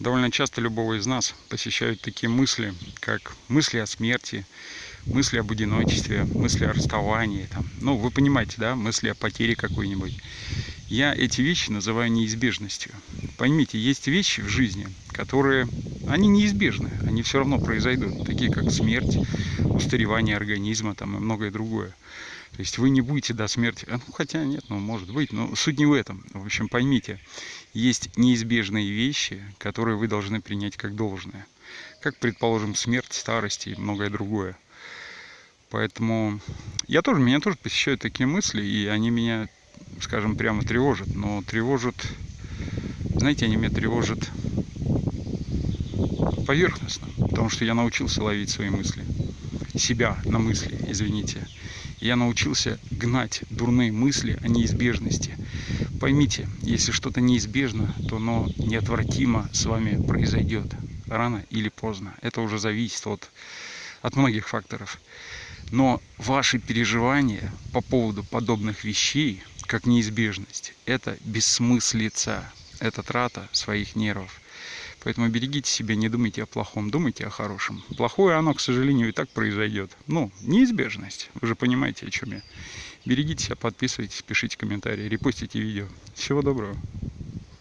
Довольно часто любого из нас посещают такие мысли, как мысли о смерти, мысли об одиночестве, мысли о расставании. Там. Ну, вы понимаете, да, мысли о потере какой-нибудь. Я эти вещи называю неизбежностью. Поймите, есть вещи в жизни, которые, они неизбежны, они все равно произойдут, такие как смерть, устаревание организма там, и многое другое. То есть вы не будете до смерти, а, ну, хотя нет, ну может быть, но суть не в этом. В общем, поймите, есть неизбежные вещи, которые вы должны принять как должное. Как, предположим, смерть, старость и многое другое. Поэтому я тоже, меня тоже посещают такие мысли, и они меня, скажем, прямо тревожат. Но тревожат, знаете, они меня тревожат поверхностно, потому что я научился ловить свои мысли. Себя на мысли, извините. Я научился гнать дурные мысли о неизбежности. Поймите, если что-то неизбежно, то оно неотвратимо с вами произойдет. Рано или поздно. Это уже зависит от, от многих факторов. Но ваши переживания по поводу подобных вещей, как неизбежность, это бессмыслица, это трата своих нервов. Поэтому берегите себя, не думайте о плохом, думайте о хорошем. Плохое оно, к сожалению, и так произойдет. Ну, неизбежность. Вы же понимаете, о чем я. Берегите себя, подписывайтесь, пишите комментарии, репостите видео. Всего доброго.